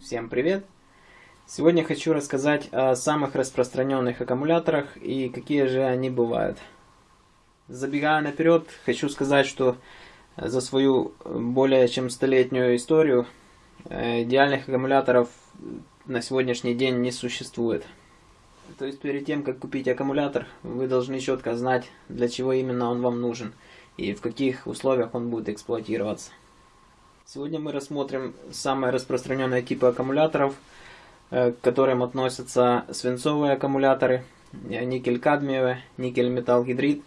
Всем привет! Сегодня хочу рассказать о самых распространенных аккумуляторах и какие же они бывают. Забегая наперед, хочу сказать, что за свою более чем столетнюю историю э, идеальных аккумуляторов на сегодняшний день не существует. То есть перед тем, как купить аккумулятор, вы должны четко знать, для чего именно он вам нужен и в каких условиях он будет эксплуатироваться. Сегодня мы рассмотрим самые распространенные типы аккумуляторов, э, к которым относятся свинцовые аккумуляторы, э, никель-кадмиевые, никель-металл-гидрид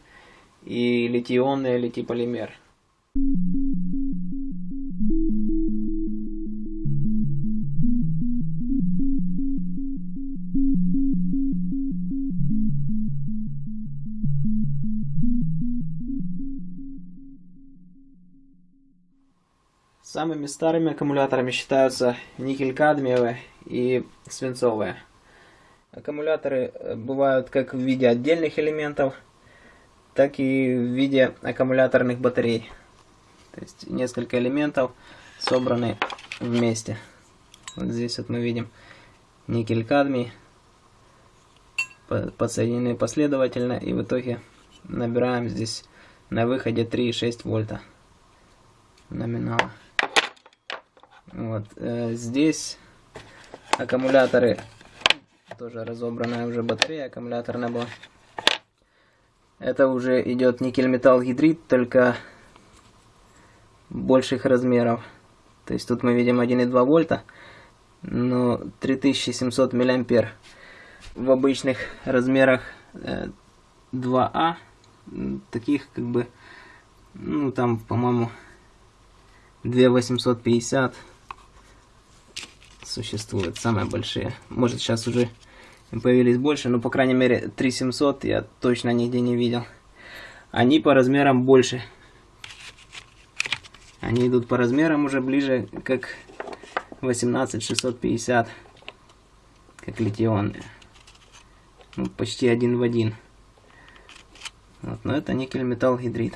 и литий-ионные литий-полимер. Самыми старыми аккумуляторами считаются никель-кадмиевые и свинцовые. Аккумуляторы э, бывают как в виде отдельных элементов, так и в виде аккумуляторных батарей. То есть несколько элементов собраны вместе. Вот здесь вот мы видим никель-кадмий, подсоединены последовательно, и в итоге набираем здесь на выходе 3,6 вольта номинала. Вот. Э, здесь аккумуляторы, тоже разобранная уже батарея аккумуляторная была. Это уже идет никель-металл гидрид, только больших размеров. То есть тут мы видим 1,2 вольта, но 3700 миллиампер. В обычных размерах 2А, э, таких как бы, ну там, по-моему, 2850 существуют, самые большие. Может сейчас уже появились больше, но по крайней мере 3700 я точно нигде не видел. Они по размерам больше. Они идут по размерам уже ближе как 18650, как литионные. Ну, почти один в один. Вот, но это никель металл гидрид.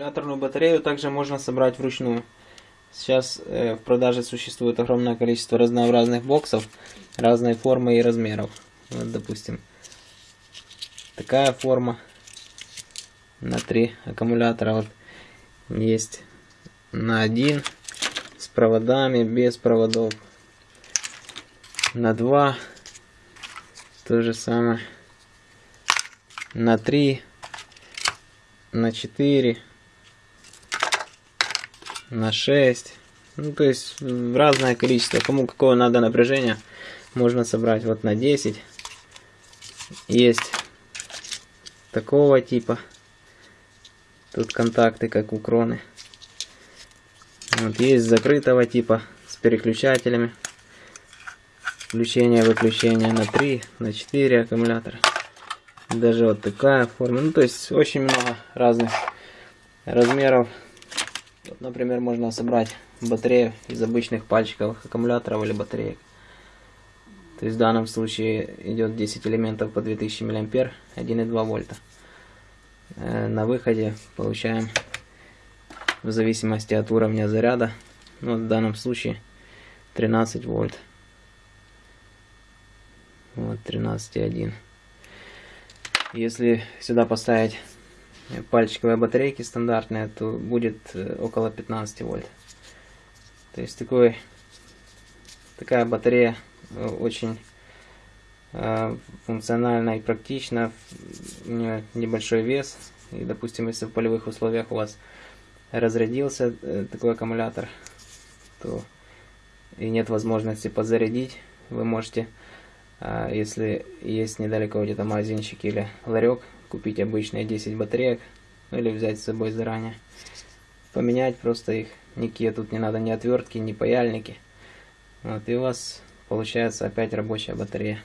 Аккумуляторную батарею также можно собрать вручную. Сейчас э, в продаже существует огромное количество разнообразных боксов, разной формы и размеров. Вот, допустим, такая форма на три аккумулятора. Вот есть на один с проводами, без проводов. На два то же самое. На три на 4, на 6. Ну, то есть разное количество. Кому какого надо напряжения, можно собрать вот на 10. Есть такого типа. Тут контакты, как у кроны. Вот есть закрытого типа с переключателями. Включение-выключение на 3, на 4 аккумулятора. Даже вот такая форма. Ну, то есть очень много разных размеров. Вот, например, можно собрать батарею из обычных пальчиковых аккумуляторов или батареек. То есть в данном случае идет 10 элементов по 2000 мА, 1,2 вольта. Э, на выходе получаем в зависимости от уровня заряда, ну, в данном случае 13 вольт. Вот 13,1. Если сюда поставить пальчиковые батарейки стандартные, то будет э, около 15 вольт. То есть такой, такая батарея э, очень э, функциональна и практична. У нее небольшой вес. И, допустим, если в полевых условиях у вас разрядился такой аккумулятор, то и нет возможности подзарядить, вы можете а, если есть недалеко где-то магазинчик или ларек, купить обычные 10 батареек, ну или взять с собой заранее. Поменять просто их, никакие тут не надо ни отвертки, ни паяльники. Вот, и у вас получается опять рабочая батарея.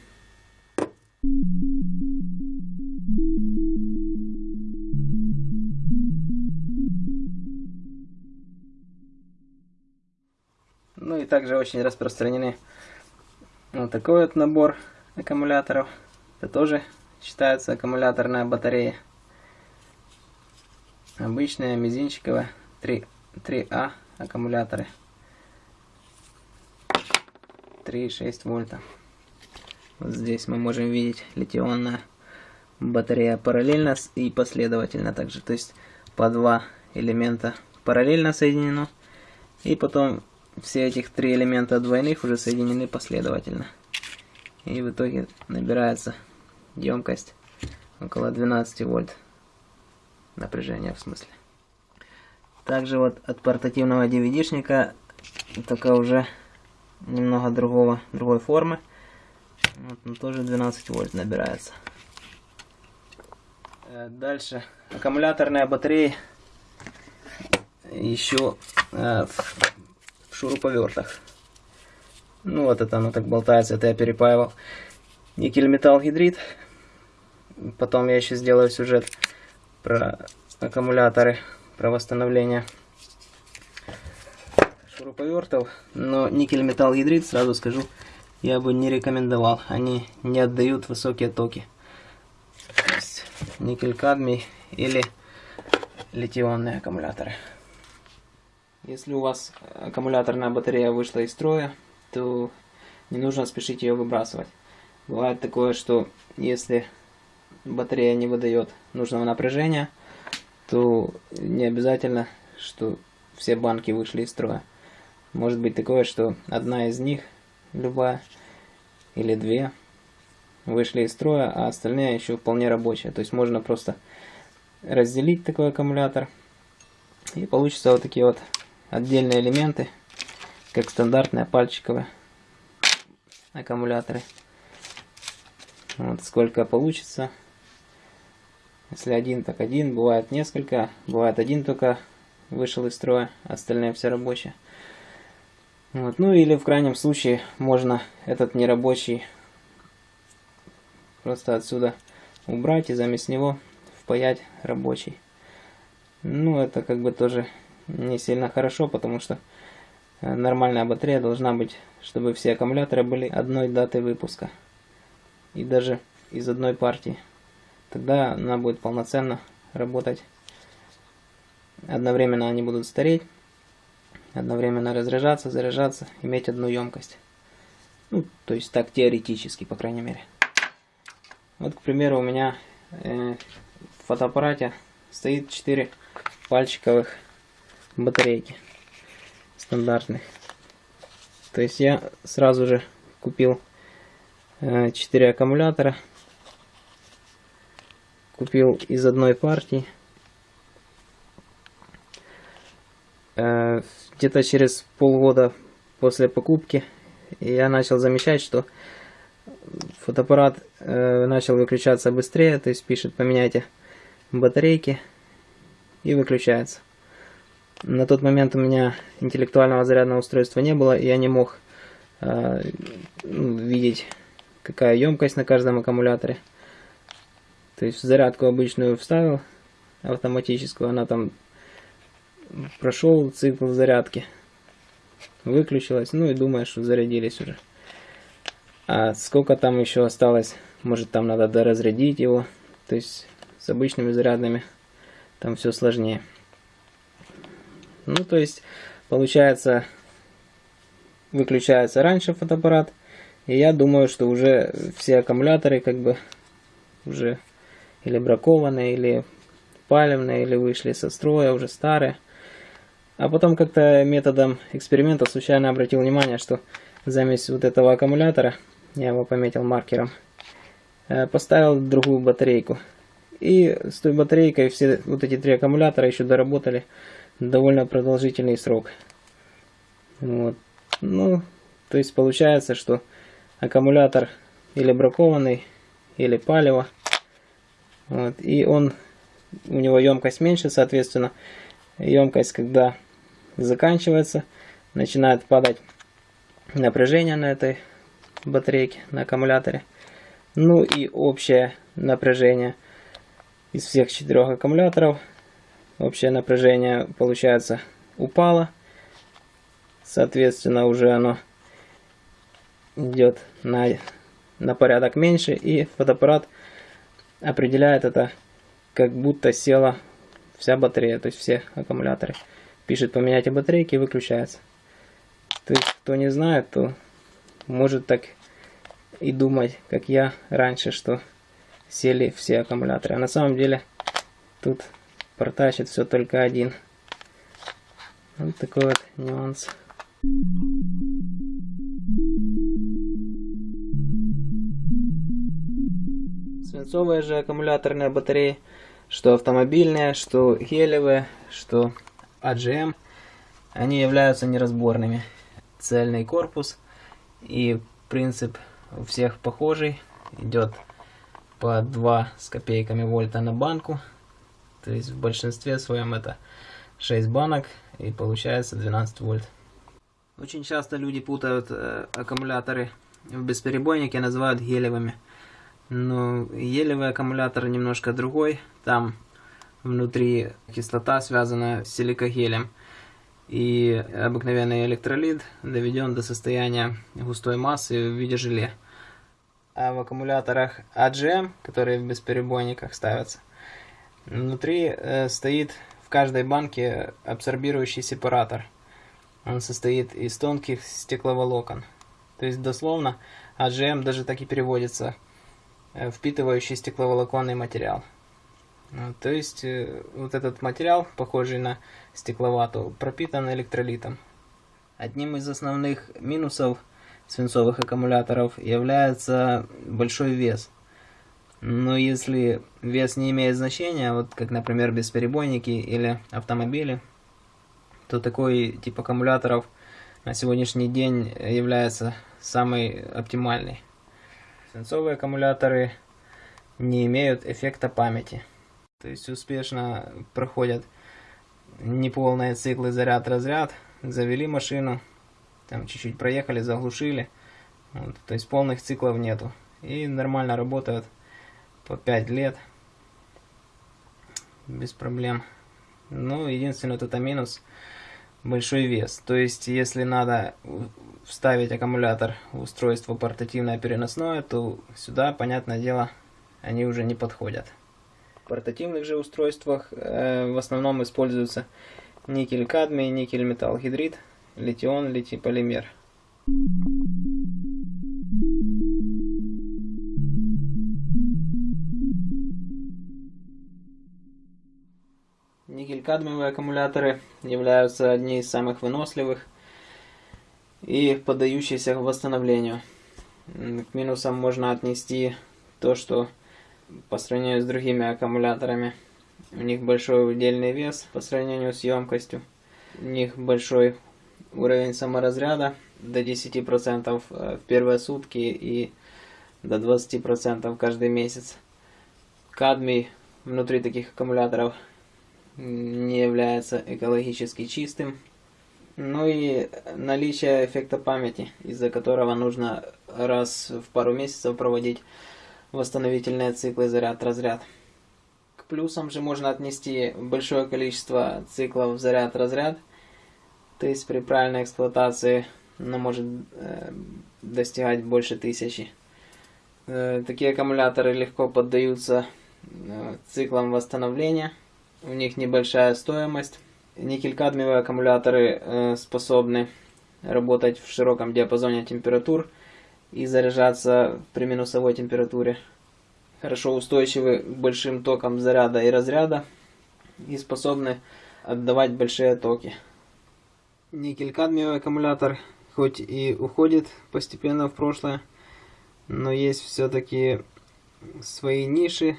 Ну и также очень распространены вот такой вот набор аккумуляторов. Это тоже считается аккумуляторная батарея. Обычная мизинчиковая 3, 3А аккумуляторы. 3,6 вольта. Вот здесь мы можем видеть литионная батарея параллельно и последовательно также. То есть по два элемента параллельно соединено. И потом все этих три элемента двойных уже соединены последовательно. И в итоге набирается емкость около 12 вольт напряжения в смысле. Также вот от портативного DVD-шника, только уже немного другого, другой формы. Вот, но тоже 12 вольт набирается. Э, дальше аккумуляторная батарея еще э, шуруповертах. Ну вот это оно так болтается, это я перепаивал никель металл гидрид. Потом я еще сделаю сюжет про аккумуляторы, про восстановление шуруповертов. Но никель металл гидрид, сразу скажу, я бы не рекомендовал. Они не отдают высокие токи. Никель кадмий или литионные аккумуляторы. Если у вас аккумуляторная батарея вышла из строя, то не нужно спешить ее выбрасывать. Бывает такое, что если батарея не выдает нужного напряжения, то не обязательно, что все банки вышли из строя. Может быть такое, что одна из них, любая, или две, вышли из строя, а остальные еще вполне рабочие. То есть можно просто разделить такой аккумулятор, и получится вот такие вот отдельные элементы, как стандартные пальчиковые аккумуляторы. Вот сколько получится. Если один, так один. Бывает несколько. Бывает один только вышел из строя, остальные все рабочие. Вот. Ну или в крайнем случае можно этот нерабочий просто отсюда убрать и заместь него впаять рабочий. Ну это как бы тоже не сильно хорошо, потому что э, нормальная батарея должна быть, чтобы все аккумуляторы были одной даты выпуска. И даже из одной партии. Тогда она будет полноценно работать. Одновременно они будут стареть. Одновременно разряжаться, заряжаться, иметь одну емкость. Ну, то есть так теоретически, по крайней мере. Вот, к примеру, у меня э, в фотоаппарате стоит 4 пальчиковых батарейки стандартных. То есть я сразу же купил 4 э, аккумулятора. Купил из одной партии. Э, где-то через полгода после покупки я начал замечать, что фотоаппарат э, начал выключаться быстрее, то есть пишет поменяйте батарейки и выключается. На тот момент у меня интеллектуального зарядного устройства не было, и я не мог э, видеть, какая емкость на каждом аккумуляторе. То есть зарядку обычную вставил, автоматическую, она там прошел цикл зарядки, выключилась, ну и думаешь, что зарядились уже. А сколько там еще осталось, может там надо доразрядить его, то есть с обычными зарядными там все сложнее. Ну, то есть, получается, выключается раньше фотоаппарат. И я думаю, что уже все аккумуляторы как бы уже или бракованные, или палевные, или вышли со строя, уже старые. А потом как-то методом эксперимента случайно обратил внимание, что замесь вот этого аккумулятора, я его пометил маркером, э, поставил другую батарейку. И с той батарейкой все вот эти три аккумулятора еще доработали довольно продолжительный срок. Вот. Ну, то есть получается, что аккумулятор или бракованный, или палево. Вот. И он, у него емкость меньше, соответственно, емкость, когда заканчивается, начинает падать напряжение на этой батарейке, на аккумуляторе. Ну и общее напряжение из всех четырех аккумуляторов общее напряжение, получается, упало. Соответственно, уже оно идет на, на порядок меньше. И фотоаппарат определяет это, как будто села вся батарея, то есть все аккумуляторы. Пишет поменять батарейки и выключается. То есть, кто не знает, то может так и думать, как я раньше, что сели все аккумуляторы. А на самом деле тут протащит все только один. Вот такой вот нюанс. Свинцовые же аккумуляторные батареи, что автомобильные, что гелевые, что AGM, они являются неразборными. Цельный корпус и принцип у всех похожий. Идет по 2 с копейками вольта на банку. То есть в большинстве своем это 6 банок и получается 12 вольт. Очень часто люди путают э, аккумуляторы в бесперебойнике, называют гелевыми. Но гелевый аккумулятор немножко другой. Там внутри кислота связана с силикогелем. И обыкновенный электролит доведен до состояния густой массы в виде желе. А в аккумуляторах AGM, которые в бесперебойниках ставятся, внутри э, стоит в каждой банке абсорбирующий сепаратор. Он состоит из тонких стекловолокон. То есть дословно AGM даже так и переводится э, впитывающий стекловолоконный материал. Ну, то есть э, вот этот материал, похожий на стекловату, пропитан электролитом. Одним из основных минусов свинцовых аккумуляторов является большой вес. Но если вес не имеет значения, вот как, например, бесперебойники или автомобили, то такой тип аккумуляторов на сегодняшний день является самый оптимальный. Свинцовые аккумуляторы не имеют эффекта памяти. То есть успешно проходят неполные циклы заряд-разряд, завели машину, там чуть-чуть проехали, заглушили, вот, то есть полных циклов нету. И нормально работают по 5 лет, без проблем. Ну, единственный это минус, большой вес. То есть, если надо вставить аккумулятор в устройство портативное переносное, то сюда, понятное дело, они уже не подходят. В портативных же устройствах э, в основном используются никель-кадмий, никель-металл-гидрид, литион, литий-полимер. Никель-кадмиевые аккумуляторы являются одни из самых выносливых и поддающиеся восстановлению. К минусам можно отнести то, что по сравнению с другими аккумуляторами. У них большой удельный вес по сравнению с емкостью. У них большой уровень саморазряда до 10% э, в первые сутки и до 20% каждый месяц. Кадмий внутри таких аккумуляторов не является экологически чистым. Ну и наличие эффекта памяти, из-за которого нужно раз в пару месяцев проводить восстановительные циклы заряд-разряд. К плюсам же можно отнести большое количество циклов заряд-разряд, то есть при правильной эксплуатации оно может э, достигать больше тысячи. Э, такие аккумуляторы легко поддаются э, циклам восстановления, у них небольшая стоимость. Никель-кадмиевые аккумуляторы э, способны работать в широком диапазоне температур, и заряжаться при минусовой температуре. Хорошо устойчивы к большим токам заряда и разряда и способны отдавать большие токи. Никель-кадмиевый аккумулятор хоть и уходит постепенно в прошлое, но есть все-таки свои ниши,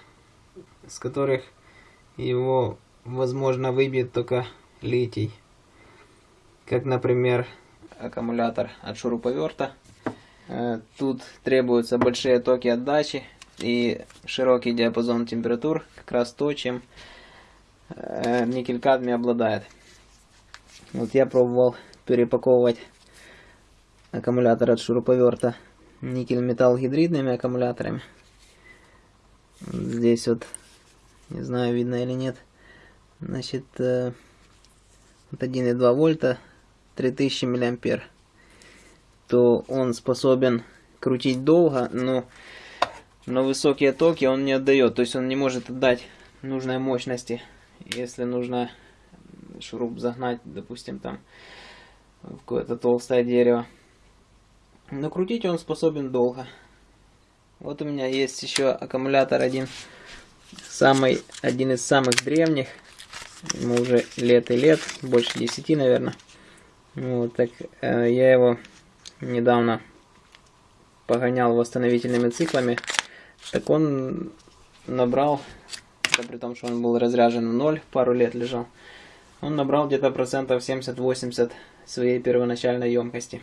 с которых его возможно выбить только литий. Как, например, аккумулятор от шуруповерта. Э, тут требуются большие токи отдачи и широкий диапазон температур, как раз то, чем э, никель-кадмий обладает. Вот я пробовал перепаковывать аккумулятор от шуруповерта никель-металл гидридными аккумуляторами. Здесь вот, не знаю, видно или нет, значит, э, вот 1,2 вольта 3000 миллиампер, то он способен крутить долго, но на высокие токи он не отдает. То есть он не может отдать нужной мощности. Если нужно шуруп загнать, допустим, там в какое-то толстое дерево. Но крутить он способен долго. Вот у меня есть еще аккумулятор один, самый, один из самых древних. Ему уже лет и лет, больше 10, наверное. Вот так э, я его недавно погонял восстановительными циклами. Так он набрал, да при том, что он был разряжен в ноль, пару лет лежал, он набрал где-то процентов 70-80 своей первоначальной емкости.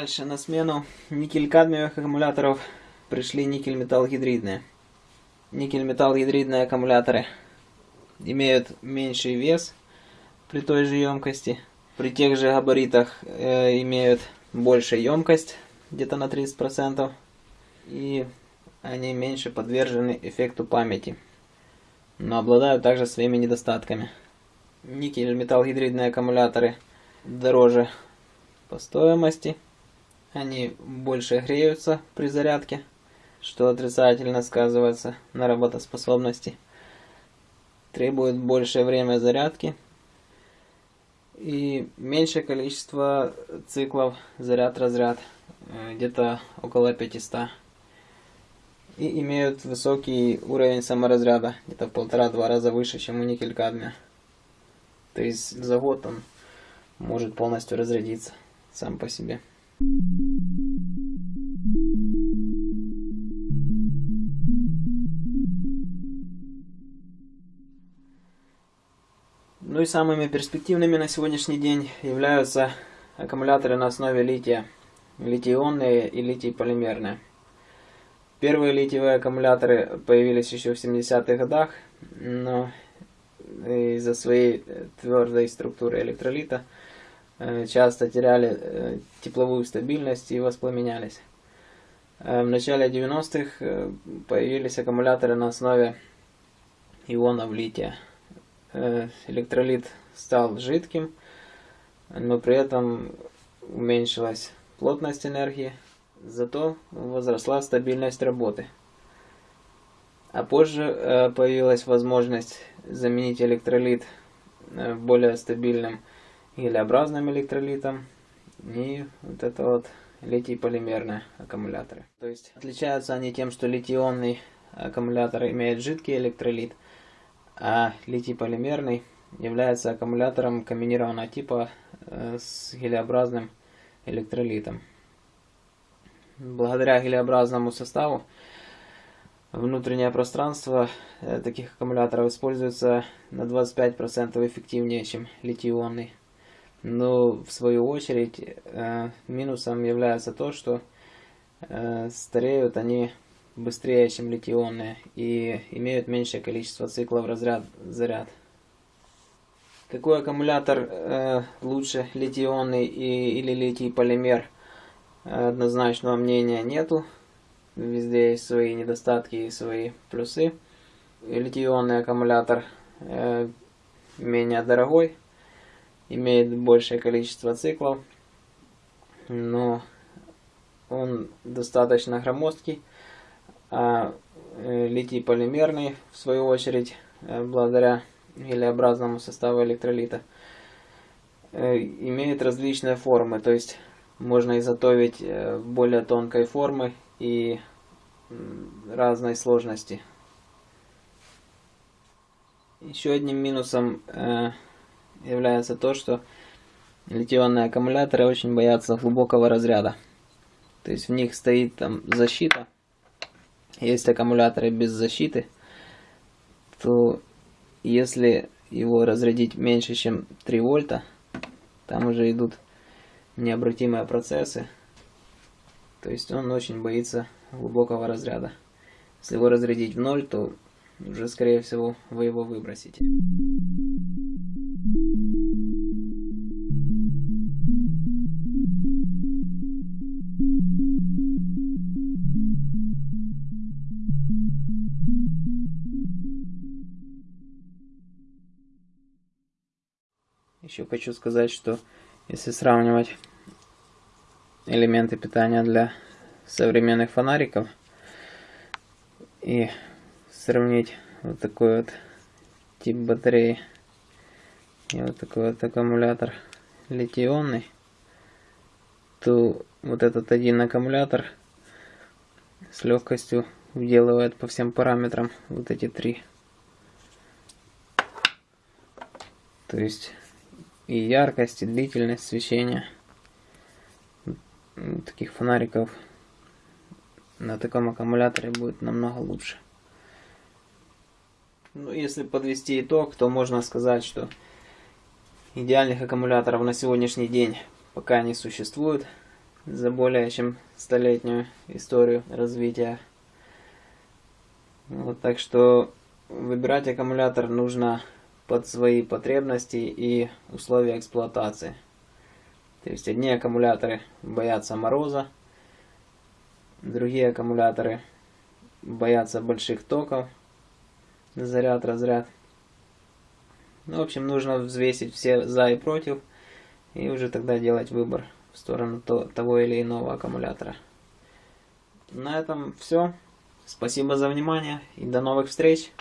Дальше на смену никель-кадмиевых аккумуляторов пришли никель-металл-гидридные. Никель-металл-гидридные аккумуляторы имеют меньший вес при той же емкости. При тех же габаритах э, имеют большую емкость, где-то на 30%. И они меньше подвержены эффекту памяти. Но обладают также своими недостатками. Никель-металл-гидридные аккумуляторы дороже по стоимости. Они больше греются при зарядке что отрицательно сказывается на работоспособности. Требует большее время зарядки и меньшее количество циклов заряд-разряд, э, где-то около 500. И имеют высокий уровень саморазряда, где-то в полтора-два раза выше, чем у никель-кадмия. То есть за год он может полностью разрядиться сам по себе. Ну и самыми перспективными на сегодняшний день являются аккумуляторы на основе лития, литий-ионные и литий-полимерные. Первые литиевые аккумуляторы появились еще в 70-х годах, но из-за своей твердой структуры электролита часто теряли э, тепловую стабильность и воспламенялись. Э, в начале 90-х появились аккумуляторы на основе ионов лития. Э, электролит стал жидким, но при этом уменьшилась плотность энергии, зато возросла стабильность работы. А позже э, появилась возможность заменить электролит э, более стабильным гелеобразным электролитом и вот это вот литий-полимерные аккумуляторы. То есть отличаются они тем, что литий-ионный аккумулятор имеет жидкий электролит – а литий-полимерный является аккумулятором комбинированного типа э, с гелеобразным электролитом. Благодаря гелеобразному составу внутреннее пространство э, таких аккумуляторов используется на 25% эффективнее, чем литий-ионный. Но в свою очередь э, минусом является то, что стареют они быстрее, чем литионные и имеют меньшее количество циклов разряд-заряд. Какой аккумулятор э, лучше, литионный и, или литий-полимер? Однозначного мнения нету. Везде есть свои недостатки и свои плюсы. Литионный аккумулятор э, менее дорогой, имеет большее количество циклов, но он достаточно громоздкий а э, литий полимерный, в свою очередь, э, благодаря гелеобразному составу электролита, э, имеет различные формы, то есть можно изготовить более тонкой формы и разной сложности. Еще одним минусом является то, что литионные аккумуляторы очень боятся глубокого разряда. То есть в них стоит там защита, есть аккумуляторы без защиты, то если его разрядить меньше, чем 3 вольта, там уже идут необратимые процессы. То есть он очень боится глубокого разряда. Если его разрядить в ноль, то уже скорее всего вы его выбросите. Еще хочу сказать, что если сравнивать элементы питания для современных фонариков и сравнить вот такой вот тип батареи и вот такой вот аккумулятор литий-ионный, то вот этот один аккумулятор с легкостью вделывает по всем параметрам вот эти три. То есть и яркость, и длительность свечения таких фонариков на таком аккумуляторе будет намного лучше. Ну, если подвести итог, то можно сказать, что идеальных аккумуляторов на сегодняшний день пока не существует за более чем столетнюю историю развития. Вот так что выбирать аккумулятор нужно под свои потребности и условия эксплуатации. То есть одни аккумуляторы боятся мороза, другие аккумуляторы боятся больших токов, заряд, разряд. Ну, в общем, нужно взвесить все за и против, и уже тогда делать выбор в сторону того или иного аккумулятора. На этом все. Спасибо за внимание и до новых встреч!